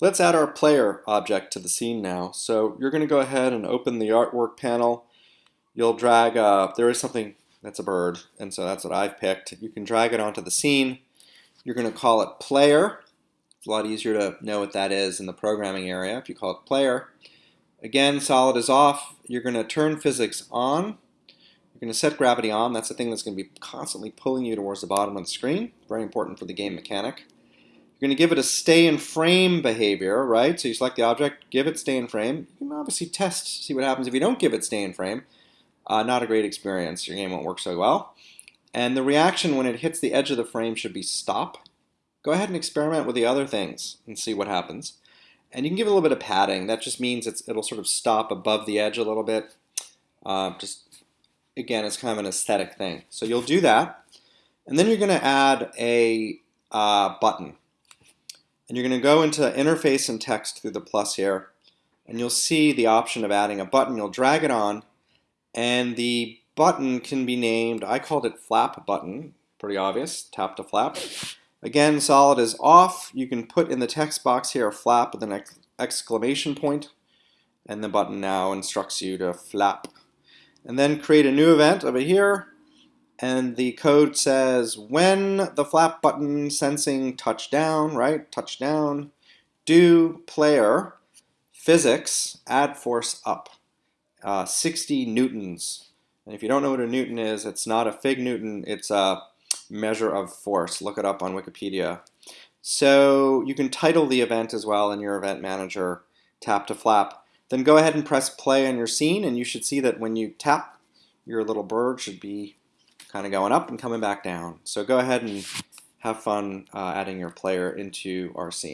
Let's add our player object to the scene now. So you're going to go ahead and open the artwork panel. You'll drag, uh, there is something that's a bird, and so that's what I've picked. You can drag it onto the scene. You're going to call it player. It's a lot easier to know what that is in the programming area if you call it player. Again, solid is off. You're going to turn physics on. You're going to set gravity on. That's the thing that's going to be constantly pulling you towards the bottom of the screen. Very important for the game mechanic. You're going to give it a stay in frame behavior, right? So you select the object, give it stay in frame. You can obviously test, see what happens if you don't give it stay in frame. Uh, not a great experience. Your game won't work so well. And the reaction when it hits the edge of the frame should be stop. Go ahead and experiment with the other things and see what happens. And you can give it a little bit of padding. That just means it'll sort of stop above the edge a little bit. Uh, just, again, it's kind of an aesthetic thing. So you'll do that. And then you're going to add a uh, button. And you're going to go into interface and text through the plus here. And you'll see the option of adding a button. You'll drag it on and the button can be named, I called it flap button, pretty obvious, tap to flap. Again, solid is off. You can put in the text box here a flap with an ex exclamation point, and the button now instructs you to flap. And then create a new event over here, and the code says when the flap button sensing touchdown, right, touchdown, do player physics add force up uh, 60 newtons. And if you don't know what a newton is, it's not a fig newton, it's a measure of force. Look it up on Wikipedia. So you can title the event as well in your event manager, tap to flap. Then go ahead and press play on your scene and you should see that when you tap, your little bird should be kind of going up and coming back down. So go ahead and have fun uh, adding your player into our scene.